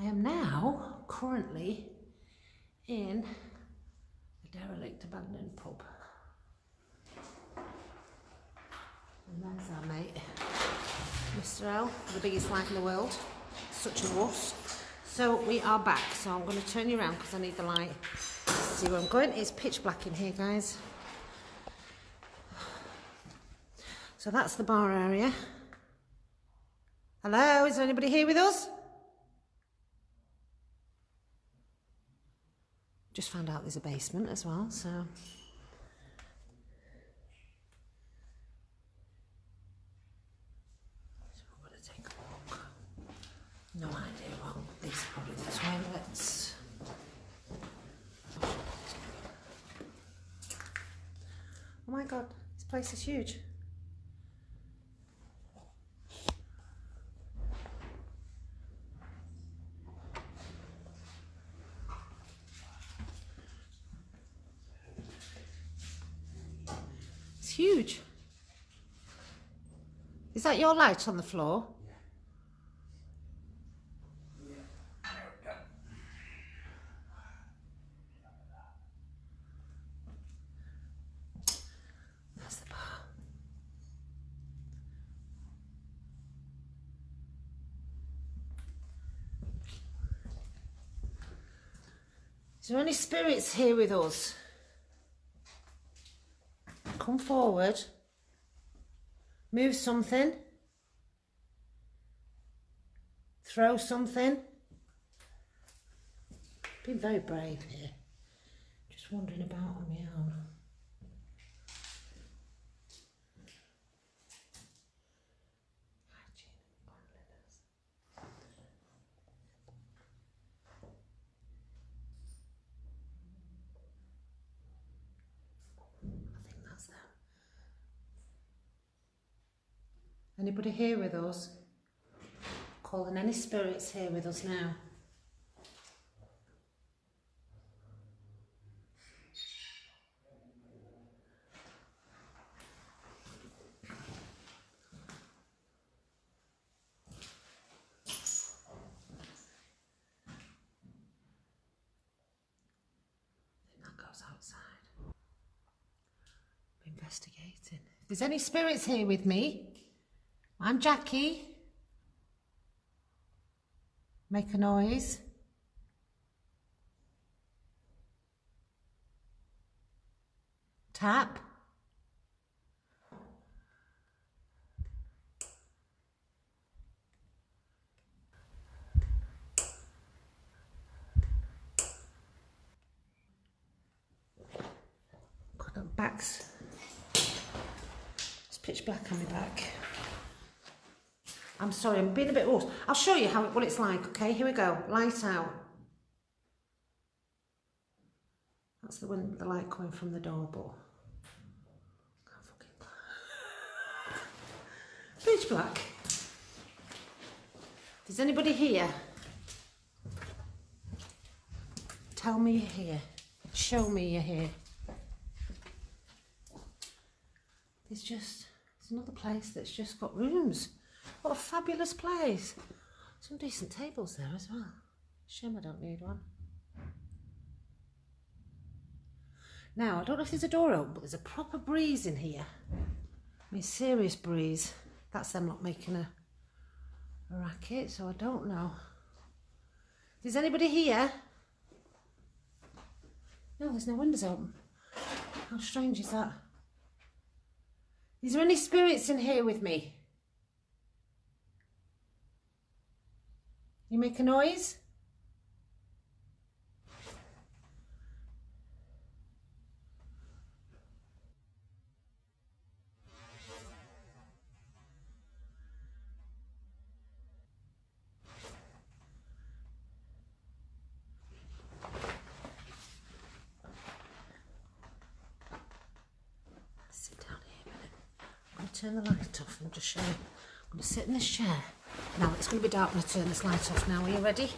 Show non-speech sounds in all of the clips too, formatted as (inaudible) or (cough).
I am now currently in a derelict abandoned pub. And there's our mate, Mr. L, the biggest light in the world. Such a wuss. So we are back. So I'm going to turn you around because I need the light. See where I'm going? It's pitch black in here, guys. So that's the bar area. Hello, is there anybody here with us? Just found out there's a basement as well, so. So we're going to take a walk. No idea what, these are probably the toilets. Oh, oh my god, this place is huge. Huge. Is that your light on the floor? Is there any spirits here with us? Come forward. Move something. Throw something. Been very brave here. Just wandering about on my own. Hygiene and cleanliness. I think that's them. Anybody here with us? Calling any spirits here with us now? Outside. Investigating. If there's any spirits here with me, I'm Jackie. Make a noise. Tap. Got backs. It's pitch black on my back. I'm sorry, I'm being a bit hoarse. I'll show you how what it's like, okay? Here we go. Light out. That's the one, the light coming from the door, but can't fucking (laughs) pitch black. There's anybody here, tell me you're here. Show me you're here. There's just there's another place that's just got rooms. What a fabulous place. Some decent tables there as well. Shame I don't need one. Now, I don't know if there's a door open, but there's a proper breeze in here. I mean, serious breeze. That's them not making a, a racket, so I don't know. Is anybody here? No, there's no windows open. How strange is that? Is there any spirits in here with me? You make a noise? Sit down here a. I'm going to turn the light off and just show you. I'm going to sit in this chair. Now it's going to be dark when I turn this light off now. Are you ready?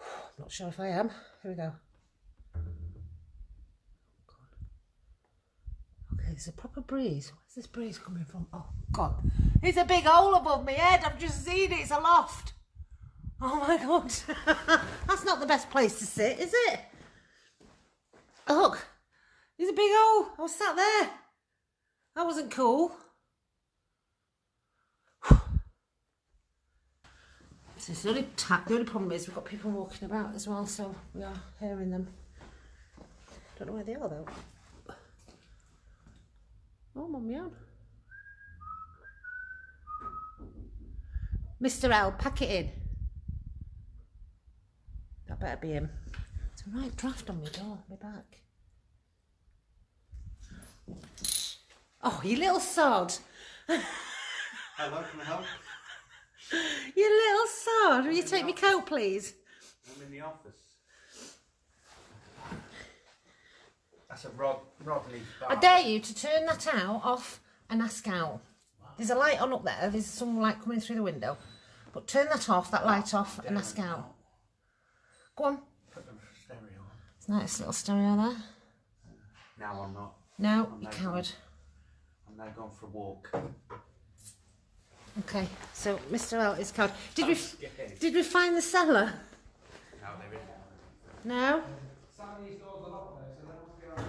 I'm (sighs) not sure if I am. Here we go. Oh, okay, there's a proper breeze. Where's this breeze coming from? Oh, God. It's a big hole above my head. I've just seen it. It's a loft. Oh my god. (laughs) That's not the best place to sit, is it? Look, there's a big hole. I was sat there. That wasn't cool. So the only, the only problem is we've got people walking about as well, so we are hearing them. Don't know where they are though. Oh, mum, yeah. Mr. L, pack it in. That better be him. It's a right draft on my door, my back. Oh, you little sod. (laughs) Hello, can I help? (laughs) You little sod. Will you take me coat, please? I'm in the office. That's a rod, rod leaf bar. I dare you to turn that out, off, and ask out. There's a light on up there. There's some light coming through the window. But turn that off, that light off, and ask out. Go on. Put the stereo on. It's a nice little stereo there. Now I'm not. No, I'm you coward. I'm now going for a walk. Okay, so Mr. L is called. Did we oh, did we find the cellar? Now they're in. No. Some of these doors are locked though, so that must be alright.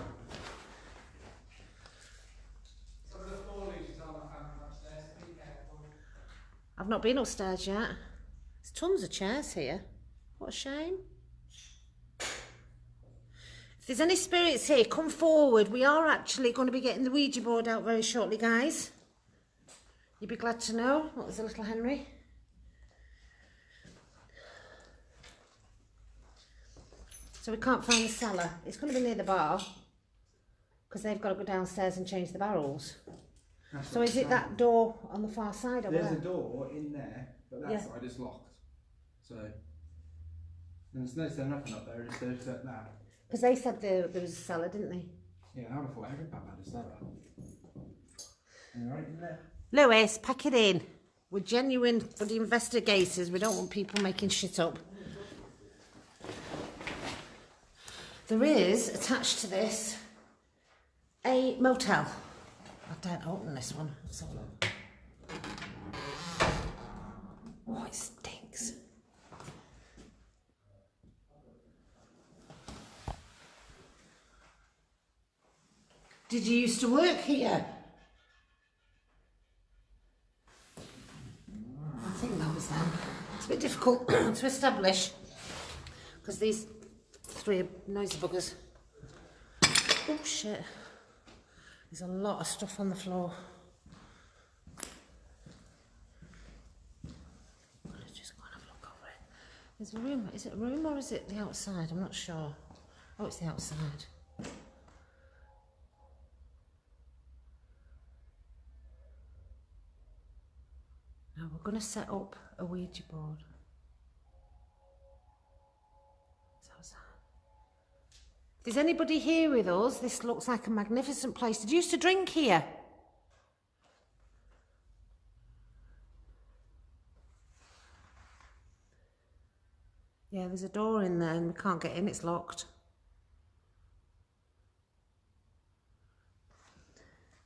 Some of the floor leases are locked and upstairs, so be careful. I've not been upstairs yet. There's tons of chairs here. What a shame. If there's any spirits here, come forward. We are actually going to be getting the Ouija board out very shortly, guys. You'd be glad to know. What was the little Henry? So we can't find the cellar. It's going to be near the bar because they've got to go downstairs and change the barrels. That's So is it that door on the far side saying. There's there? a door in there, but that Yeah. side is locked. So, and there's no there's nothing up there, it's there's that. that. Because they said there, there was a cellar, didn't they? Yeah, I thought every pub had a cellar. And right in there. Lewis, pack it in. We're genuine the investigators. We don't want people making shit up. There is, attached to this, a motel. I don't open this one. Oh, it stinks. Did you used to work here? I think that was them. It's a bit difficult (clears throat) to establish because these three are noisy buggers. Oh shit. There's a lot of stuff on the floor. There's a room. Is it a room or is it the outside? I'm not sure. Oh, it's the outside. Going to set up a Ouija board. Sad. There's anybody here with us, this looks like a magnificent place. Did you used to drink here? Yeah, there's a door in there and we can't get in, it's locked.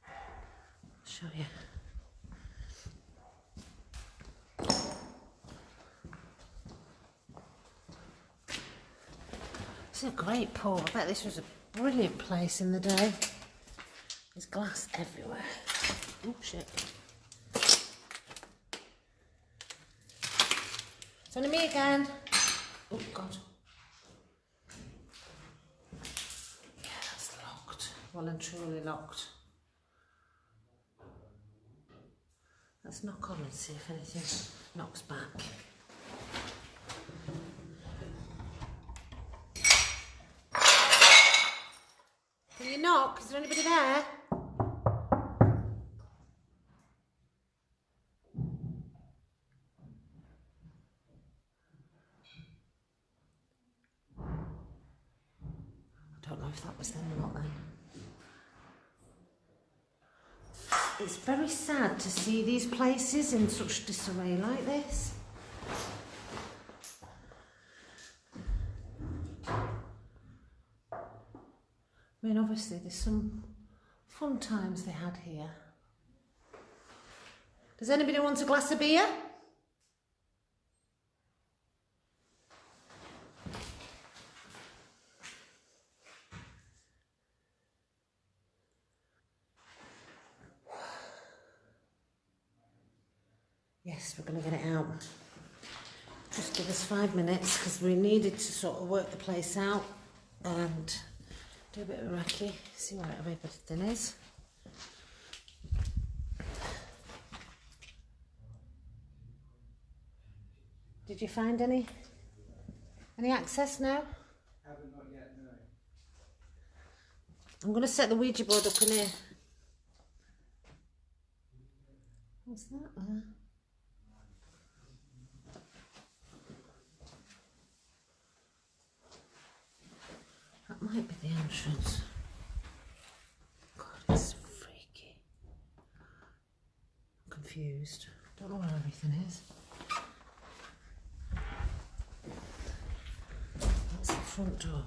I'll show you. Is a great pub. I bet this was a brilliant place in the day. There's glass everywhere. Oh shit. It's only me again. Oh god. Yeah, that's locked. Well and truly locked. Let's knock on and see if anything knocks back. That was them not then. It's very sad to see these places in such disarray like this. I mean, obviously, there's some fun times they had here. Does anybody want a glass of beer? Yes, we're going to get it out. Just give us five minutes because we needed to sort of work the place out and do a bit of a recce, see what everything is. Did you find any? Any access now? I haven't not yet, no. I'm going to set the Ouija board up in here. What's that there? That might be the entrance. God, it's freaky. I'm confused. Don't know where everything is. That's the front door.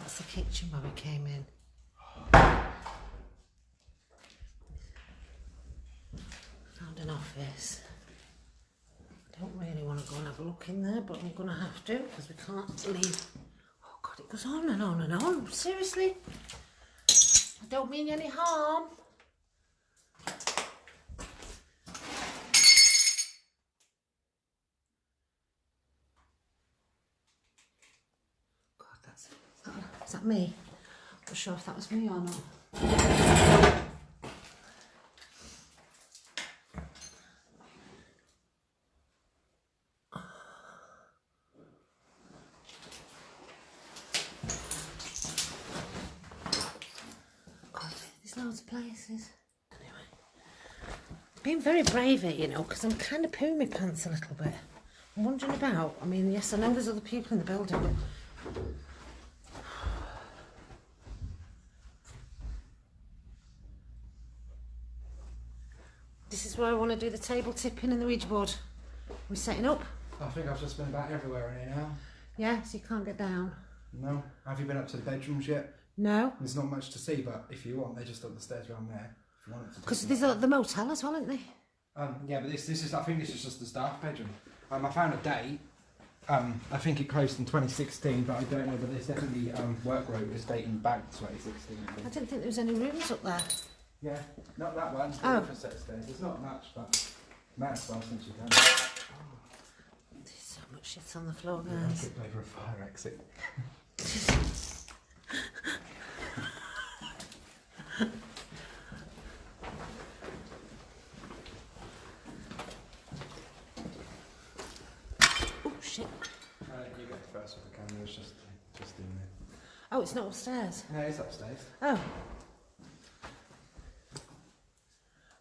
That's the kitchen where we came in. Found an office. I don't really want to go and have a look in there, but I'm going to have to because we can't leave. Goes on and on and on. Seriously? I don't mean any harm. God, that's. Is that, is that me? I'm Not sure if that was me or not. God, there's loads of places. Anyway, being very brave here, you know, because I'm kind of pooing my pants a little bit. I'm wondering about. I mean, yes, I know there's other people in the building, but this is where I want to do the table tipping and the Ouija board. We're setting up. I think I've just been about everywhere in here now. Yeah, so you can't get down. No. Have you been up to the bedrooms yet? No, There's not much to see, but if you want, they're just up the stairs around there. If you want to. because there's a, the motel as well, isn't there? Um, yeah, but this this is I think this is just the staff bedroom. Um, I found a date. Um, I think it closed in 2016, but I don't know. But there's definitely um, work rate is dating back to 2016. I I didn't think there was any rooms up there. Yeah, not that one. Oh. Oh. Different set of stairs. There's not much, but might as well since you can. There's so much shit on the floor, I guys. tripped over a fire exit. (laughs) Oh shit! Uh, you get the first with the camera. It's just just in there. Oh, it's not upstairs. No, it's upstairs. Oh.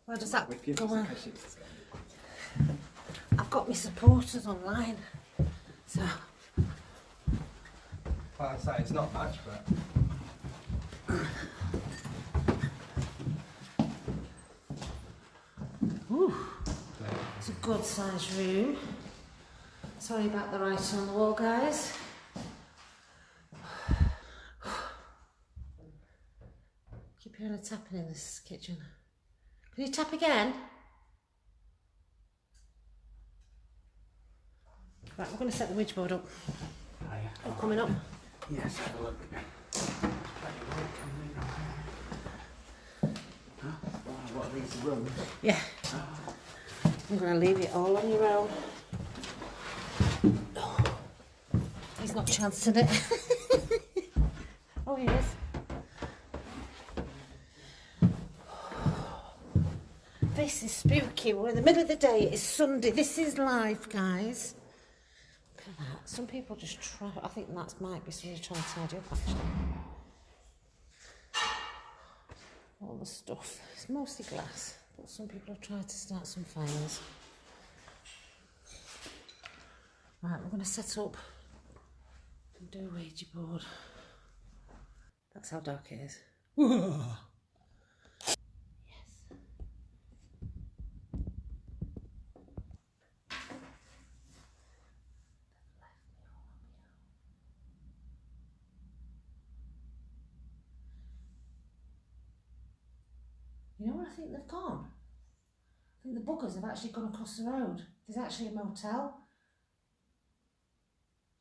Where does that With go? just in on? I've got my supporters online, so Like I say, it's not much, but it's a good sized room. Sorry about the writing on the wall, guys. Keep hearing a tapping in this kitchen. Can you tap again? Right, we're going to set the Ouija board up. Oh, coming up. Yes, have a look. What are these rooms? Yeah. I'm going to leave it all on your own. He's not chancing it. (laughs) oh, he is. This is spooky. We're in the middle of the day. It's Sunday. This is life, guys. Look at that. Some people just try. I think that might be somebody trying to tidy up, actually. All the stuff. It's mostly glass, but some people have tried to start some fires. Right, we're going to set up and do a Ouija board. That's how dark it is. (laughs) yes. You know where I think they've gone? I think the buggers have actually gone across the road. There's actually a motel.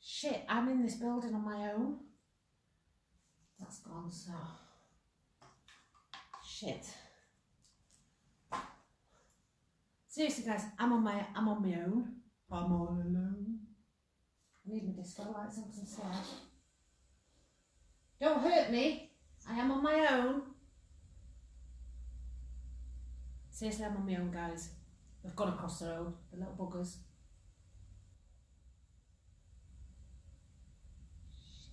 Shit, I'm in this building on my own. That's gone, so. Shit. Seriously, guys, I'm on my I'm on my own. I'm all alone. I need my disco lights on 'cause I'm. Don't hurt me. I am on my own. Seriously, I'm on my own, guys. They've gone across the road, the little buggers. Shit.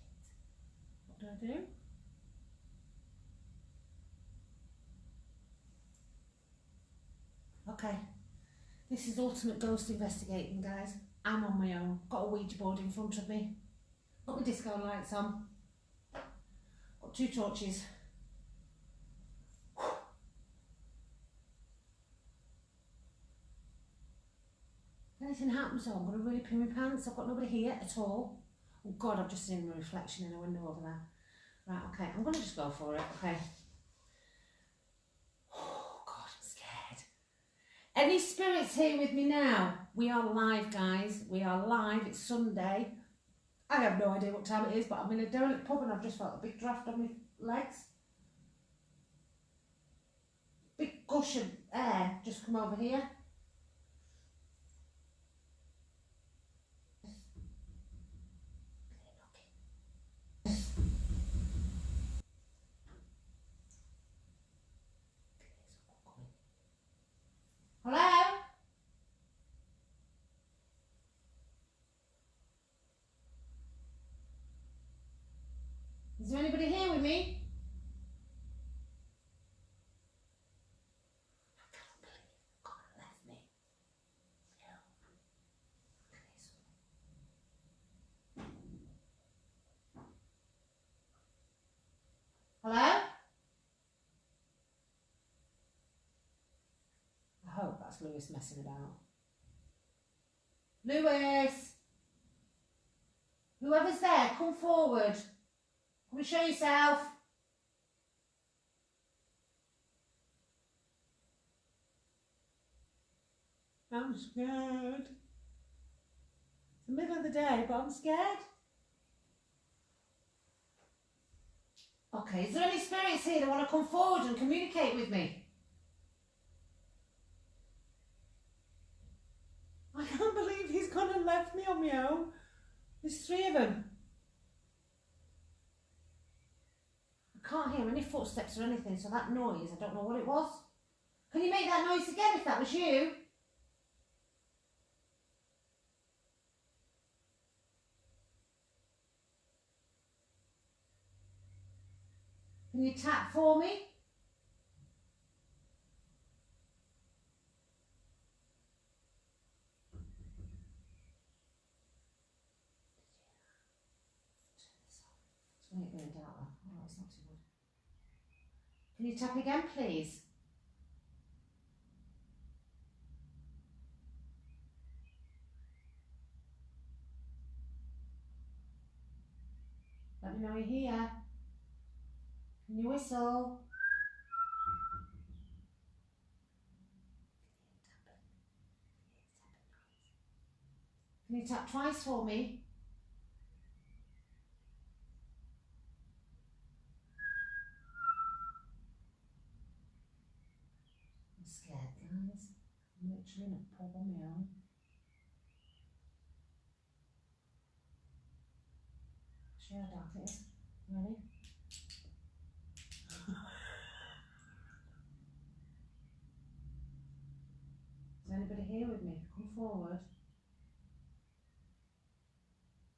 What do I do? Okay. This is ultimate ghost investigating, guys. I'm on my own. Got a Ouija board in front of me. Got my disco lights on. Got two torches. Anything happens, though, I'm going to really pee my pants. I've got nobody here at all. Oh God, I've just seen my reflection in a window over there. Right, okay, I'm going to just go for it. Okay. Oh God, I'm scared. Any spirits here with me now? We are live, guys. We are live. It's Sunday. I have no idea what time it is, but I'm in a derelict pub and I've just felt a big draft on my legs. Big gush of air just come over here. Hello? Is there anybody here me? Hello? I hope that's Lewis messing about. Lewis! Whoever's there, come forward. Come and show yourself. I'm scared. It's the middle of the day, but I'm scared. Okay, is there any spirits here that want to come forward and communicate with me? I can't believe he's gone and left me on my own. There's three of them. Can't hear any footsteps or anything, so that noise, I don't know what it was. Can you make that noise again if that was you? Can you tap for me? It's when it going dark. Oh, it's not too. Can you tap again, please? Let me know you're here. Can you whistle? Can you tap twice for me? I'm scared, guys. In a pub on my own. How dark it is. Ready? (laughs) Is anybody here with me? Come forward.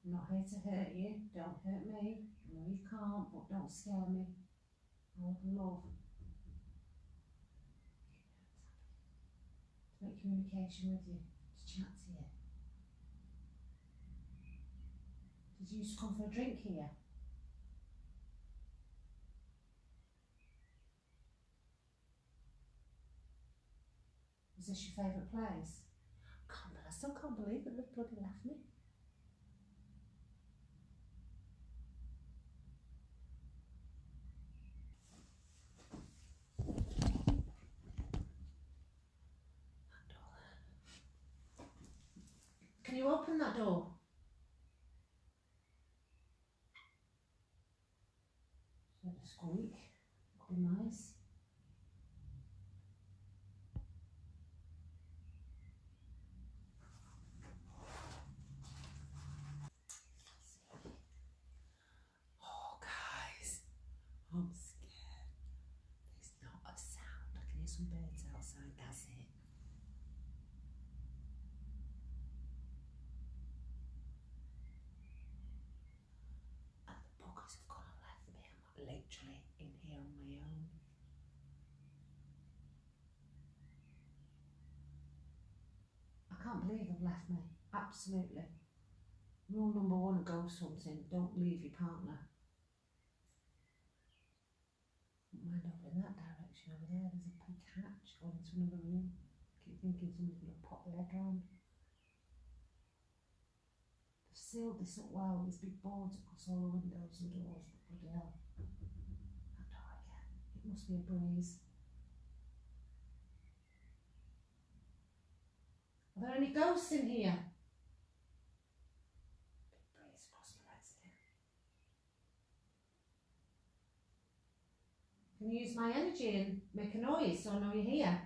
I'm not here to hurt you. Don't hurt me. I know you can't, but don't scare me. I would love make communication with you, to chat to you. Did you used to come for a drink here? Is this your favourite place? Can't, I still can't believe that they've bloody left me. Can you open that door? Don't squeak. That'd be nice. Oh, guys, I'm scared. There's not a sound. I can hear some birds outside. That's it. Left me. Absolutely. Rule number one ghost hunting, don't leave your partner. Mind over in that direction over there, there's a big hatch going into another room. Keep thinking somebody's going to pop their head round. They've sealed this up well, there's big boards across all the windows and doors, but bloody hell. That door again. It must be a breeze. Are there any ghosts in here? Can you use my energy and make a noise so I know you're here?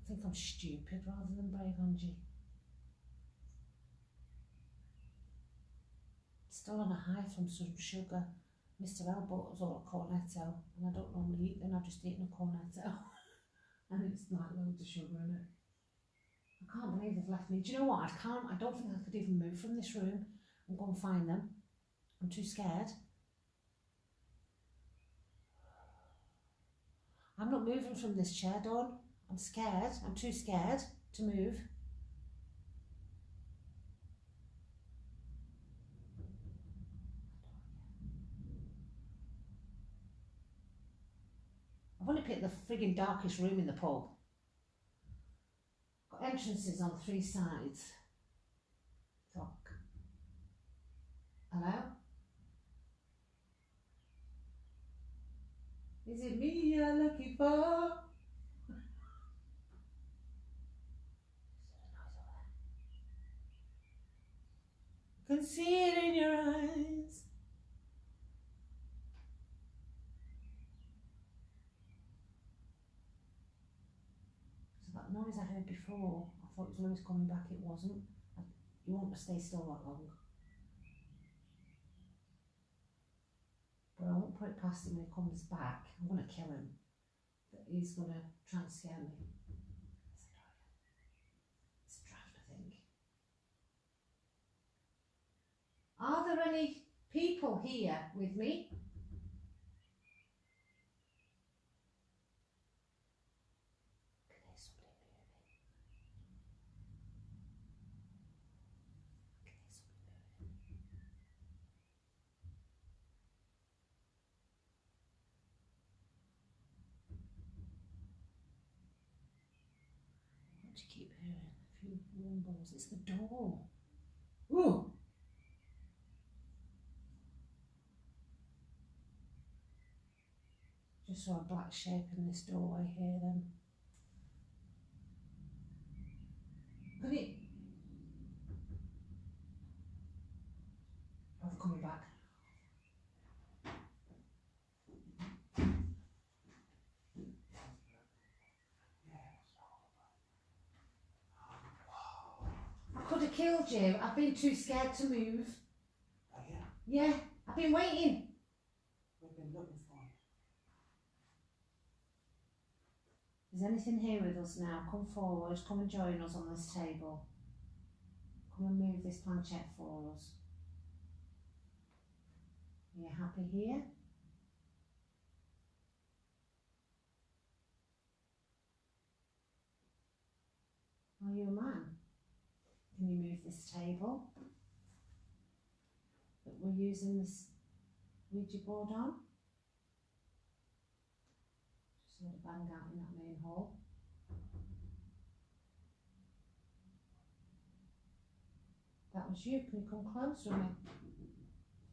I think I'm stupid rather than brave, Angie. Still on a high from some sugar. Mr. L bought us all a cornetto, and I don't normally eat them, I've just eaten a cornetto. (laughs) and it's like loads of sugar in it. I can't believe they've left me. Do you know what? I can't, I don't think I could even move from this room and go and find them. I'm too scared. I'm not moving from this chair, Dawn. I'm scared. I'm too scared to move. I've the frigging darkest room in the pub. Got entrances on three sides. Talk. Hello? Is it me you're looking for? Can see it in your eyes. So that noise I heard I thought it was coming back, it wasn't. You won't stay still that long. But I won't put it past him when he comes back. I'm going to kill him. That he's going to try and scare me. It's a draft, I think. Are there any people here with me? Can I hear somebody moving? Can I hear somebody moving? What do you keep hearing? Rumbles. It's the door. Ooh! Just saw a black shape in this doorway here then. It? Oh, they're coming back. I could have killed you. I've been too scared to move. Oh yeah, Yeah, I've been waiting. we've been looking for him. Is anything here with us now? Come forward, come and join us on this table. Come and move this planchette for us. Are you happy here? Are you a man? Can you move this table that we're using this Ouija board on? Just heard a bang out in that main hall. That was you. Can you come closer with me?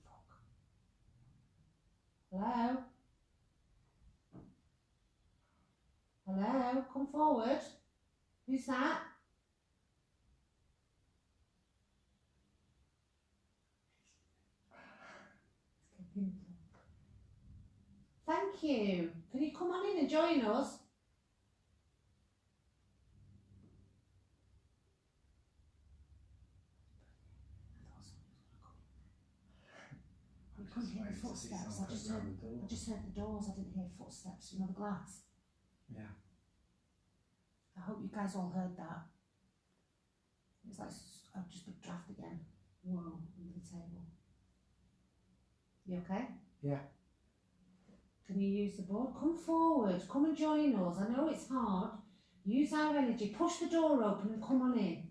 Fuck. Hello? Hello? Come forward. Who's that? Thank you. Can you come on in and join us? I couldn't hear the footsteps. I just heard, I just heard the doors. I didn't hear footsteps. You know the glass. Yeah. I hope you guys all heard that. It's like s- a just big draft again. Whoa, under the table. You okay? Yeah. Can you use the board? Come forward, come and join us. I know it's hard. Use our energy, push the door open and come on in.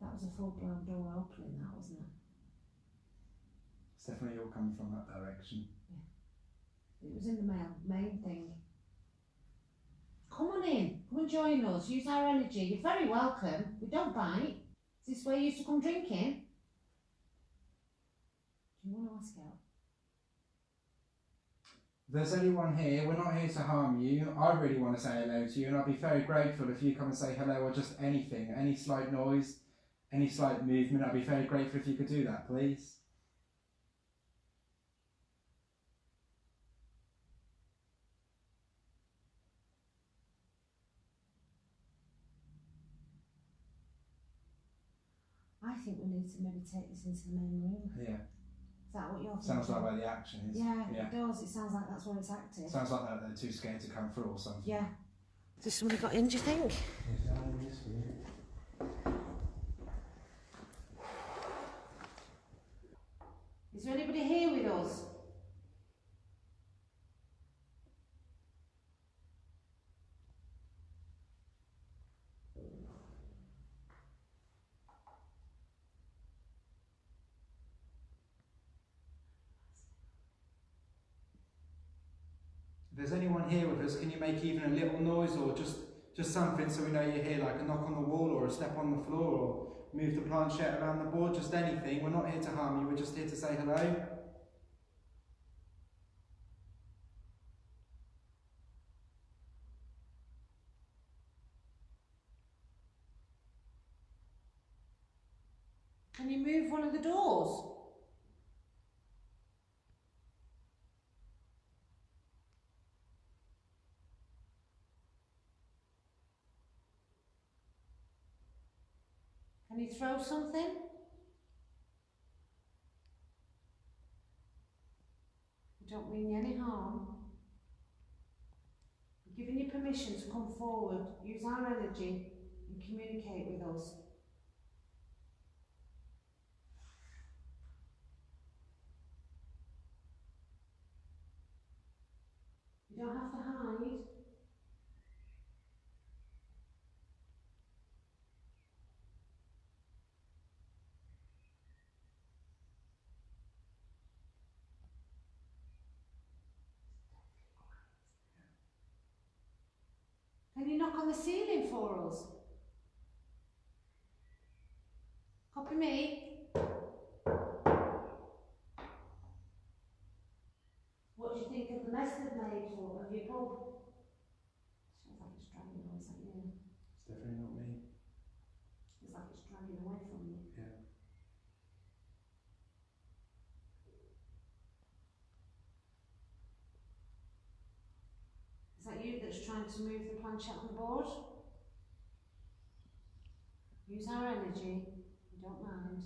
That was a full blown door opening, that wasn't it? It's definitely all coming from that direction. Yeah. It was in the mail, main thing. Come on in, come and join us, use our energy. You're very welcome. We don't bite. This is this where you used to come drinking? Do you want to ask out? There's anyone here, we're not here to harm you. I really want to say hello to you, and I'd be very grateful if you come and say hello or just anything, any slight noise, any slight movement. I'd be very grateful if you could do that, please. I think we need to maybe take this into the main room. Yeah, Is that what you're thinking? sounds like where the action is. Yeah, yeah. it does. It sounds like that's where it's active. Sounds like that they're too scared to come through or something. Yeah. Has somebody got in, do you think? Is there anybody here with us? There's anyone here with us, can you make even a little noise or just just something so we know you're here, like a knock on the wall or a step on the floor or move the planchette around the board, just anything. We're not here to harm you, we're just here to say hello. Can you move one of the doors? Can you throw something? We don't mean any harm. We're giving you permission to come forward, use our energy and communicate with us. You don't have to hide. You knock on the ceiling for us? Copy me. What do you think of the mess they've made for of your pub? Sounds like it's dragging away, is that you? It's definitely not me. It's like it's dragging away from you. Yeah. Is that you that's trying to move the planchette on the board? Use our energy, we don't mind.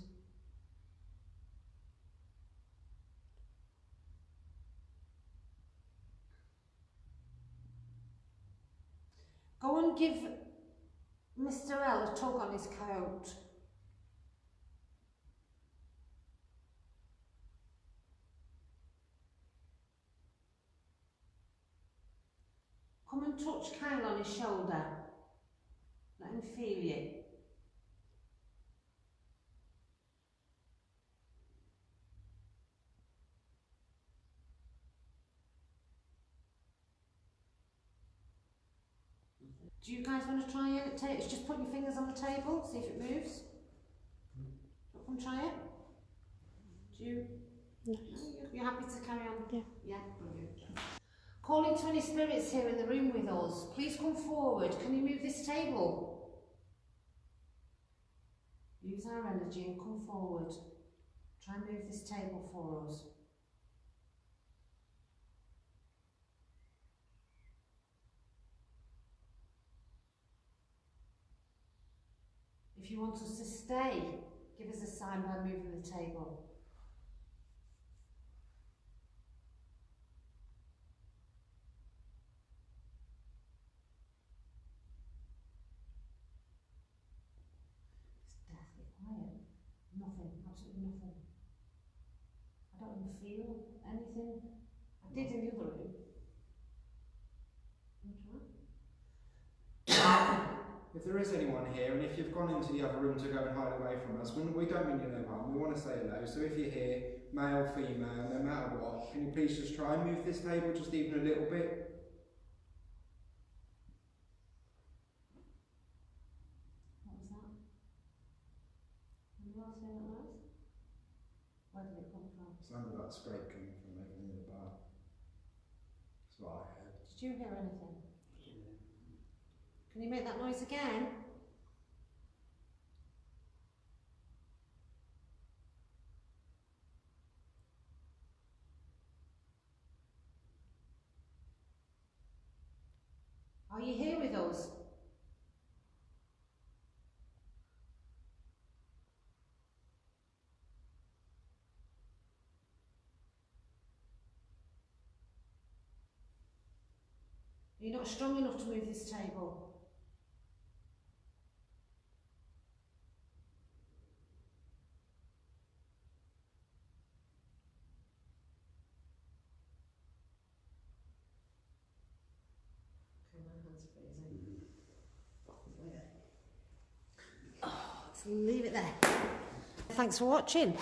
Go and give Mr. L a tug on his coat. Come and touch Kyle on his shoulder. Let him feel you. Do you guys want to try it? Just put your fingers on the table, see if it moves. Want to try it? Do you? No. you- You're happy to carry on? Yeah. Yeah, brilliant. Calling to any spirits here in the room with us, please come forward. Can you move this table? Use our energy and come forward. Try and move this table for us. If you want us to stay, give us a sign by moving the table. absolutely nothing. I don't even feel anything. I did in the other room. Can you? If there is anyone here, and if you've gone into the other room to go and hide away from us, we, we don't mean you no harm. We want to say hello. So if you're here, male, female, no matter what, can you please just try and move this table just even a little bit? What was that? Else hear that? Where did it come from? Sounded like scrape coming from over near the bar. That's what I heard. Did you hear anything? Can you make that noise again? Are you here with us? You're not strong enough to move this table. Oh, leave it there. Thanks for watching.